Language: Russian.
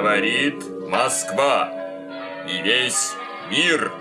Говорит Москва. И весь мир.